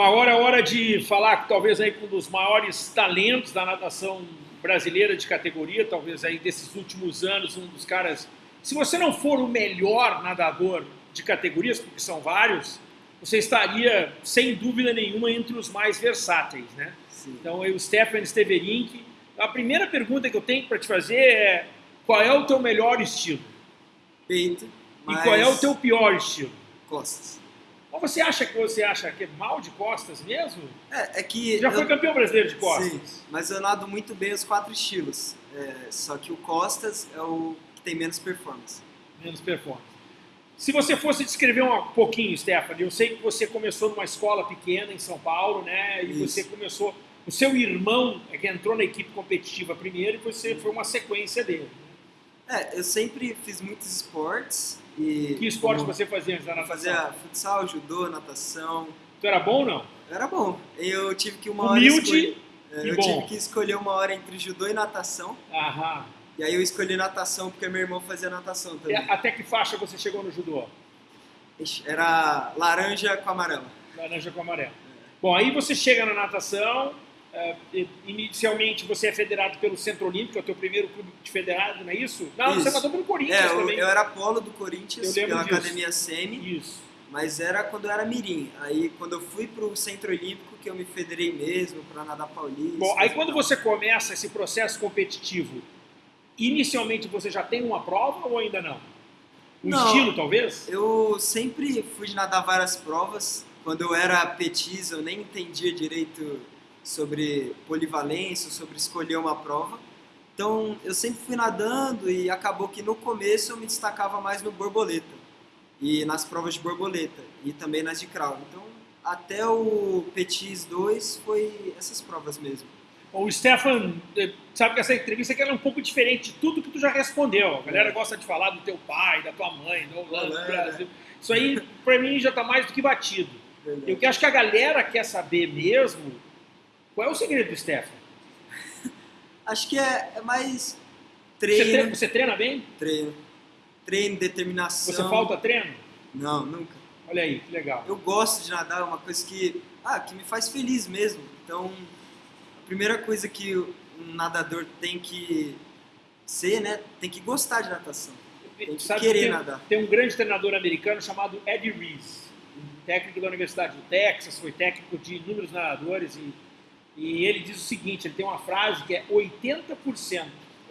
Agora é hora de falar talvez aí com um dos maiores talentos da natação brasileira de categoria, talvez aí desses últimos anos, um dos caras. Se você não for o melhor nadador de categorias, porque são vários, você estaria, sem dúvida nenhuma, entre os mais versáteis, né? Sim. Então, o Stefan Steverink. A primeira pergunta que eu tenho para te fazer é qual é o teu melhor estilo? Peito. E qual é o teu pior estilo? Costas. Mas você acha que você acha que é mal de costas mesmo? É, é que. Já foi eu... campeão brasileiro de costas. Sim, mas eu nado muito bem os quatro estilos. É, só que o costas é o que tem menos performance. Menos performance. Se você fosse descrever um pouquinho, Stephanie, eu sei que você começou numa escola pequena em São Paulo, né? E Isso. você começou. O seu irmão é que entrou na equipe competitiva primeiro e você foi uma sequência dele. É, eu sempre fiz muitos esportes e... Que esporte você fazia antes da natação? Fazia futsal, judô, natação. Tu era bom ou não? era bom. Eu tive que uma Humilde hora escolher... É, eu bom. tive que escolher uma hora entre judô e natação. Aham. E aí eu escolhi natação porque meu irmão fazia natação também. E até que faixa você chegou no judô? Era laranja com amarelo. Laranja com amarelo. É. Bom, aí você chega na natação, Uh, inicialmente você é federado pelo Centro Olímpico, é o teu primeiro clube de federado, não é isso? Não, isso. você mandou pelo Corinthians é, também. Eu, eu era polo do Corinthians, pela disso. Academia Semi. Isso. Mas era quando eu era mirim. Aí quando eu fui para o Centro Olímpico que eu me federei mesmo para nadar paulista. Bom, aí quando você começa esse processo competitivo, inicialmente você já tem uma prova ou ainda não? Um não, estilo talvez? Eu sempre fui nadar várias provas. Quando eu era petis eu nem entendia direito sobre polivalência, sobre escolher uma prova. Então eu sempre fui nadando e acabou que no começo eu me destacava mais no borboleta e nas provas de borboleta e também nas de crawl. Então até o Petis 2 foi essas provas mesmo. O Stefan, eh, sabe que essa entrevista aqui é um pouco diferente de tudo que tu já respondeu. A galera é. gosta de falar do teu pai, da tua mãe, do Holanda, do Brasil. Isso aí, para mim, já está mais do que batido. Verdade. Eu acho que a galera quer saber mesmo qual é o segredo do Stefan? Acho que é, é mais treino. Você treina, você treina, bem? Treino. Treino, determinação. Você falta treino? Não, nunca. Olha aí, que legal. Eu gosto de nadar, é uma coisa que, ah, que me faz feliz mesmo. Então, a primeira coisa que um nadador tem que ser, né, tem que gostar de natação. Tem que Sabe querer tem, nadar. Tem um grande treinador americano chamado Eddie Reese, técnico da Universidade do Texas, foi técnico de inúmeros nadadores e e ele diz o seguinte, ele tem uma frase que é 80%,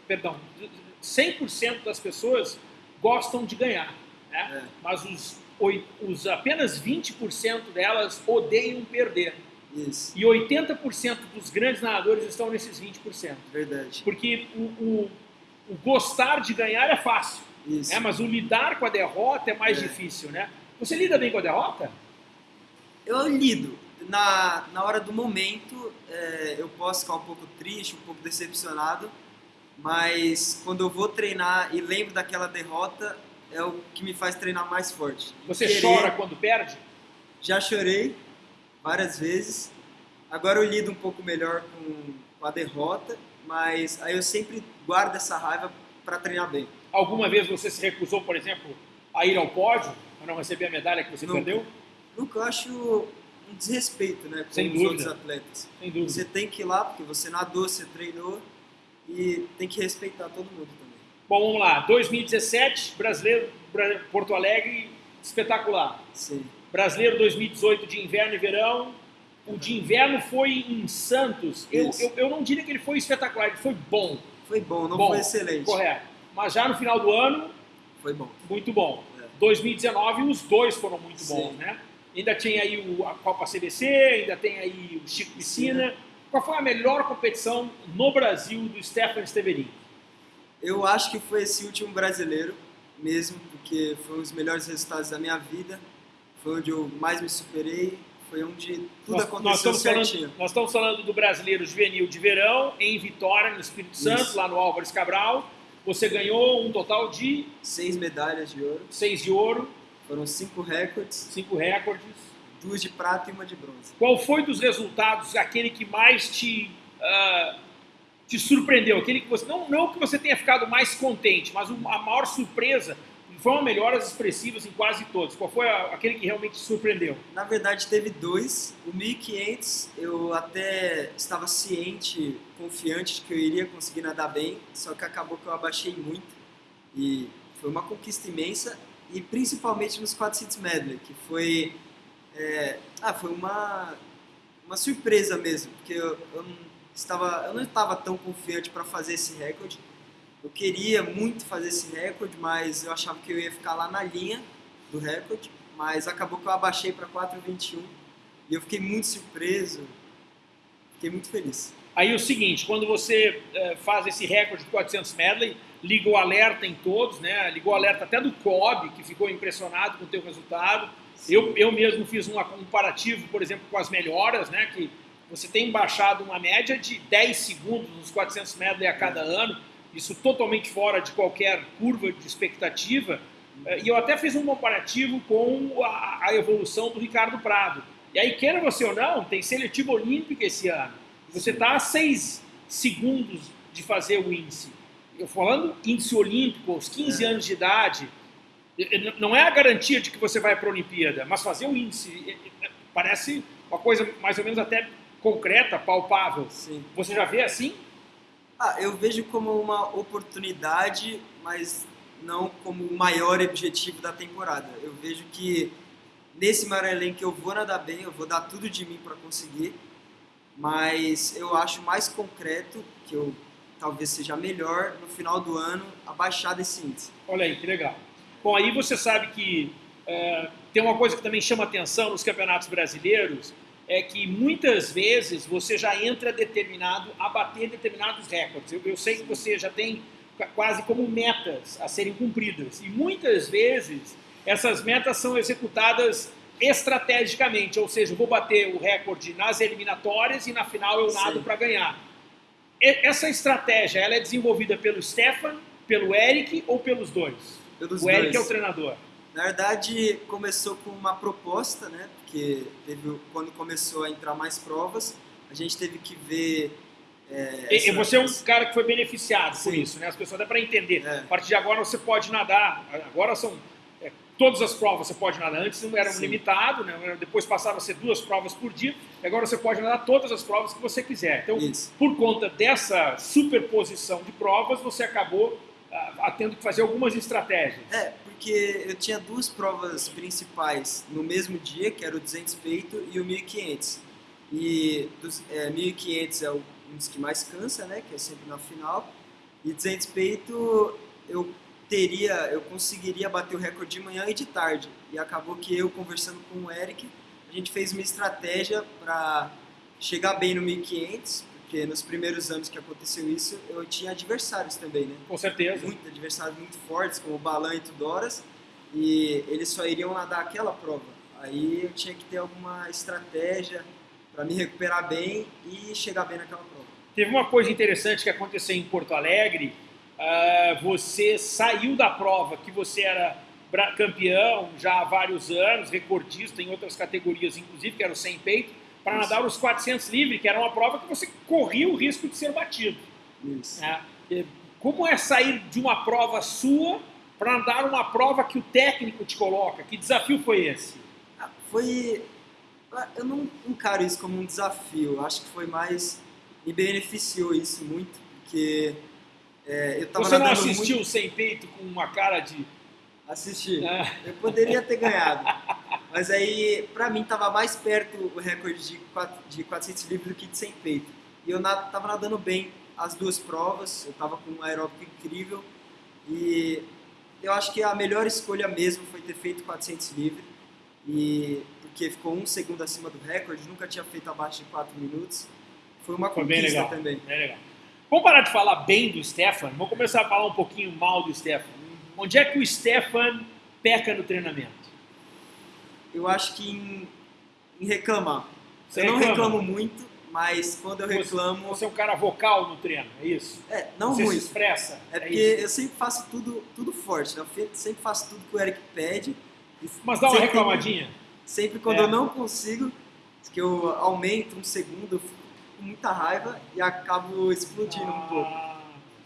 perdão, 100% das pessoas gostam de ganhar, né? É. mas os, os apenas 20% delas odeiam perder. Isso. E 80% dos grandes nadadores estão nesses 20%. Verdade. Porque o, o, o gostar de ganhar é fácil. Né? mas o lidar com a derrota é mais é. difícil. Né? Você lida bem com a derrota? Eu lido na, na hora do momento, é, eu posso ficar um pouco triste, um pouco decepcionado, mas quando eu vou treinar e lembro daquela derrota, é o que me faz treinar mais forte. Você Querer, chora quando perde? Já chorei várias vezes. Agora eu lido um pouco melhor com, com a derrota, mas aí eu sempre guardo essa raiva para treinar bem. Alguma vez você se recusou, por exemplo, a ir ao pódio para não receber a medalha que você nunca, perdeu? Nunca. Eu acho um desrespeito né, com Sem os dúvida. outros atletas. Sem dúvida. Você tem que ir lá porque você nadou, você treinou e tem que respeitar todo mundo também. Bom, vamos lá. 2017, brasileiro, Porto Alegre, espetacular. Sim. Brasileiro 2018 de inverno e verão. O de inverno foi em Santos. Eu, eu, eu, não diria que ele foi espetacular, ele foi bom. Foi bom, não bom, foi excelente. Correto. Mas já no final do ano. Foi bom. Muito bom. É. 2019, os dois foram muito Sim. bons, né? Ainda tem aí o, a Copa CBC, ainda tem aí o Chico Piscina. Qual foi a melhor competição no Brasil do Stefan Steverin? Eu acho que foi esse último brasileiro mesmo, porque foi um dos melhores resultados da minha vida. Foi onde eu mais me superei, foi onde tudo nós, aconteceu nós certinho. Falando, nós estamos falando do brasileiro juvenil de verão, em Vitória, no Espírito Santo, Isso. lá no Álvares Cabral. Você ganhou um total de... Seis medalhas de ouro. Seis de ouro. Foram cinco recordes. Cinco recordes. Duas de prata e uma de bronze. Qual foi dos resultados aquele que mais te, uh, te surpreendeu? Aquele que você não, não que você tenha ficado mais contente, mas a maior surpresa foram melhoras expressivas em quase todos. Qual foi a, aquele que realmente surpreendeu? Na verdade, teve dois. O 1500 eu até estava ciente, confiante de que eu iria conseguir nadar bem, só que acabou que eu abaixei muito. E foi uma conquista imensa, e principalmente nos 400 medley, que foi, é, ah, foi uma, uma surpresa mesmo, porque eu, eu, não, estava, eu não estava tão confiante para fazer esse recorde eu queria muito fazer esse recorde, mas eu achava que eu ia ficar lá na linha do recorde, mas acabou que eu abaixei para 4,21 e eu fiquei muito surpreso, fiquei muito feliz. Aí o seguinte, quando você é, faz esse recorde de 400 medley, liga o alerta em todos, né? Ligou alerta até do COB, que ficou impressionado com o teu resultado. Eu, eu mesmo fiz um comparativo, por exemplo, com as melhoras, né? Que você tem baixado uma média de 10 segundos nos 400 medley a cada ano isso totalmente fora de qualquer curva de expectativa. Eh, e eu até fiz um comparativo com a, a evolução do Ricardo Prado. E aí, queira você ou não, tem seletiva olímpica esse ano. Você está a seis segundos de fazer o índice. Eu falando índice olímpico, aos 15 é. anos de idade, não é a garantia de que você vai para a Olimpíada, mas fazer o índice parece uma coisa mais ou menos até concreta, palpável. Sim. Você já vê assim? Ah, eu vejo como uma oportunidade, mas não como o maior objetivo da temporada. Eu vejo que nesse Marelém que eu vou nadar bem, eu vou dar tudo de mim para conseguir, mas eu acho mais concreto que eu talvez seja melhor no final do ano abaixar desse índice. Olha aí, que legal. Bom, aí você sabe que é, tem uma coisa que também chama atenção nos campeonatos brasileiros, é que muitas vezes você já entra determinado a bater determinados recordes. Eu, eu sei que você já tem quase como metas a serem cumpridas. E muitas vezes essas metas são executadas estrategicamente, ou seja, vou bater o recorde nas eliminatórias e na final eu nado para ganhar. Essa estratégia ela é desenvolvida pelo Stefan, pelo Eric ou pelos dois? Pelos o dois. Eric é o treinador. Na verdade, começou com uma proposta, né? Porque teve, quando começou a entrar mais provas, a gente teve que ver. É. E você é um cara que foi beneficiado Sim. por isso, né? As pessoas dá para entender. É. A partir de agora você pode nadar. Agora são todas as provas você pode nadar. Antes não era um limitado, né? Depois passava a ser duas provas por dia. Agora você pode nadar todas as provas que você quiser. Então, isso. por conta dessa superposição de provas, você acabou ah, tendo que fazer algumas estratégias. É, porque eu tinha duas provas principais no mesmo dia, que era o 200 peito e o 1500. E dos, é, 1500 é um dos que mais cansa, né, que é sempre na final. E 200 peito eu teria, eu conseguiria bater o recorde de manhã e de tarde. E acabou que eu conversando com o Eric, a gente fez uma estratégia para chegar bem no 1500, porque nos primeiros anos que aconteceu isso, eu tinha adversários também, né? Com certeza. Muito, adversários muito fortes, como o Balan e Tudoras, e eles só iriam nadar aquela prova. Aí eu tinha que ter alguma estratégia para me recuperar bem e chegar bem naquela prova. Teve uma coisa interessante que aconteceu em Porto Alegre. Uh, você saiu da prova que você era campeão já há vários anos, recordista em outras categorias, inclusive que era o 100 peito, para nadar os 400 livre, que era uma prova que você corria o risco de ser batido. Isso. É, como é sair de uma prova sua para nadar uma prova que o técnico te coloca? Que desafio foi esse? Ah, foi. Ah, eu não encaro isso como um desafio. Acho que foi mais. Me beneficiou isso muito, porque é, Você não assistiu muito... sem peito com uma cara de. Assisti. Ah. Eu poderia ter ganhado. Mas aí, pra mim, tava mais perto o recorde de, 4, de 400 livros do que de 100 peito. E eu tava nadando bem as duas provas, eu tava com um aeróbico incrível. E eu acho que a melhor escolha mesmo foi ter feito 400 livre. E porque ficou um segundo acima do recorde, nunca tinha feito abaixo de 4 minutos. Foi uma foi conquista também. Bem legal. Vamos parar de falar bem do Stefan, vamos começar a falar um pouquinho mal do Stefan. Onde é que o Stefan peca no treinamento? eu acho que em, em reclamar. Você eu não reclama. reclamo muito, mas quando eu reclamo. Você, você é um cara vocal no treino, é isso? É, não você muito. se expressa. É, é porque isso. eu sempre faço tudo, tudo forte. Né? Eu sempre faço tudo que o Eric pede. Mas dá uma reclamadinha. sempre quando é. eu não consigo, que eu aumento um segundo, eu fico com muita raiva e acabo explodindo ah. um pouco.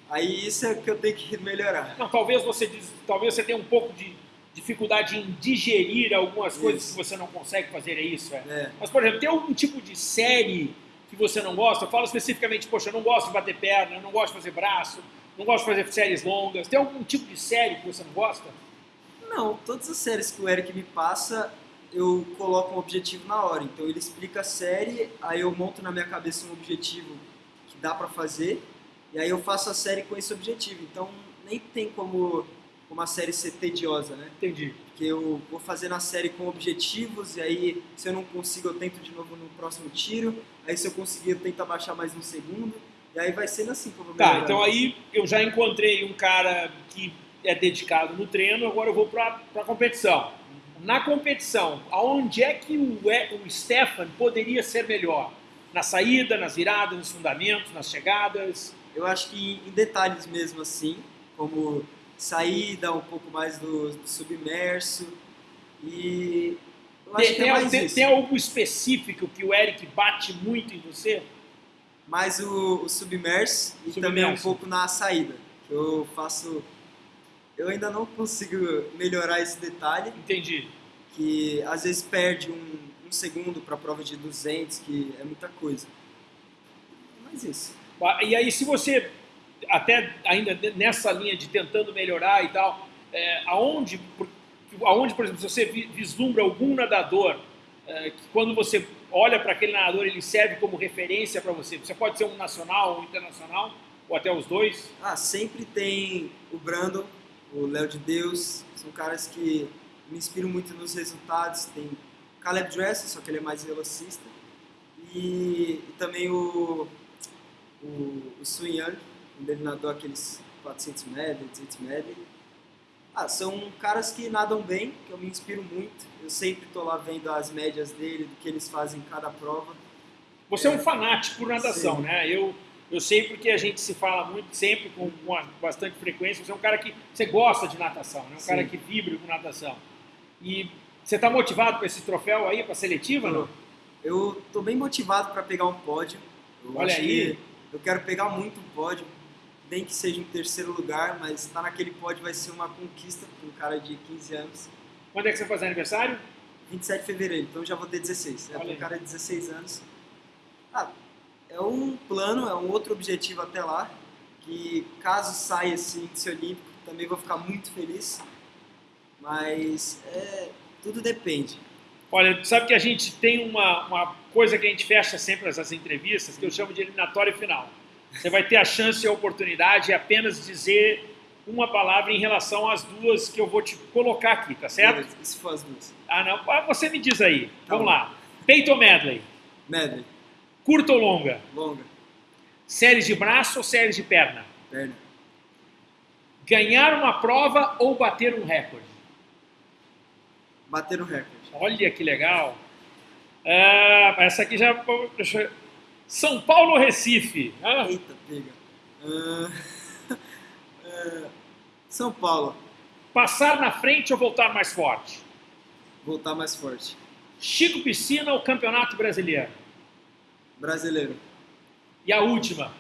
Aí isso é que eu tenho que melhorar. Não, talvez você, talvez você tenha um pouco de dificuldade em digerir algumas coisas Isso. que você não consegue fazer, é isso? É. É. Mas, por exemplo, tem algum tipo de série que você não gosta? Eu falo especificamente, poxa, eu não gosto de bater perna, eu não gosto de fazer braço, não gosto de fazer séries longas. Tem algum tipo de série que você não gosta? Não, todas as séries que o Eric me passa, eu coloco um objetivo na hora. Então ele explica a série, aí eu monto na minha cabeça um objetivo que dá pra fazer, e aí eu faço a série com esse objetivo. Então nem tem como, como a série ser tediosa, né? Entendi. Porque eu vou fazendo a série com objetivos, e aí se eu não consigo, eu tento de novo no próximo tiro, aí se eu conseguir, eu tento abaixar mais no segundo, e aí vai sendo assim como eu vou Tá, então aí eu já encontrei um cara que é dedicado no treino, agora eu vou para a competição. Na competição, aonde é que o, E- o Stefan poderia ser melhor? Na saída, nas viradas, nos fundamentos, nas chegadas? Eu acho que em detalhes mesmo assim, como saída, um pouco mais do, do submerso e Tem, é tem- tem- algo específico que o Eric bate muito em você? Mais o, o submerso e Submerso. também um pouco na saída. que Eu faço eu ainda não consigo melhorar esse detalhe, Entendi. que às vezes perde um, um segundo para a prova de 200, que é muita coisa. Mas isso. E aí, se você, até ainda nessa linha de tentando melhorar e tal, é, aonde, por- aonde, por exemplo, se você vi- vislumbra algum nadador, é, que quando você olha para aquele nadador, ele serve como referência para você? Você pode ser um nacional ou um internacional, ou até os dois. Ah, sempre tem o Brandon, o Léo de Deus, são caras que me inspiram muito nos resultados. Tem Caleb Dressel, só que ele é mais velocista. E, e também o, o, o Sun quando ele nadou aqueles 400 medley, 200 medley. Ah, são caras que nadam bem, que eu me inspiro muito. Eu sempre estou lá vendo as médias dele, do que eles fazem em cada prova. Você é um fanático por natação, Sim. né? Eu, eu sei porque a gente se fala muito, sempre com, com a- bastante frequência. Você é um cara que você gosta de natação, né? Um Sim. cara que vibra com natação. E você está motivado para esse troféu aí, para a seletiva, não? Eu tô bem motivado para pegar um pódio. Eu Olha aí. que eu quero pegar muito um pódio, nem que seja em terceiro lugar, mas estar naquele pódio vai ser uma conquista para um cara de 15 anos. Quando é que você faz aniversário? 27 de fevereiro, então já vou ter 16. É para um cara de 16 anos. Ah, é um plano, é um outro objetivo até lá, que caso saia esse índice olímpico, também vou ficar muito feliz. Mas é, tudo depende. Olha, sabe que a gente tem uma, uma coisa que a gente fecha sempre essas entrevistas, que eu chamo de eliminatória final. Você vai ter a chance e a oportunidade de apenas dizer uma palavra em relação às duas que eu vou te colocar aqui, tá certo? Se for as duas? Ah, não. Ah, Você me diz aí. Tá Vamos bom. lá. Peito ou medley? Medley, Curta ou longa? longa, Séries de braço ou séries de perna? perna, Ganhar uma prova ou bater um recorde? bater o recorde. Olha que legal. Ah, essa aqui já. São Paulo ou Recife? Ah, Eita, pega. Ah, São Paulo, passar na frente ou voltar mais forte? voltar mais forte. Chico Piscina ou Campeonato Brasileiro? Brasileiro. E a última.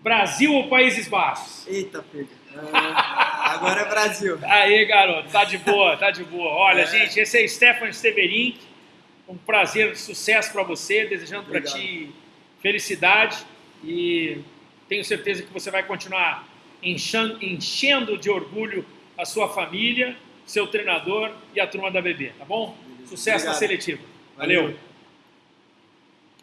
Brasil ou Países Baixos? Eita, pega. Ah, agora é Brasil. Aê, garoto, tá de boa, tá de boa. Olha, É. gente, esse é Stefan Steverink. Um prazer, sucesso para você, desejando para ti felicidade e tenho certeza que você vai continuar enchendo, enchendo de orgulho a sua família, seu treinador e a turma da BB, tá bom? Beleza. Sucesso na Obrigado. seletiva. Valeu. Valeu.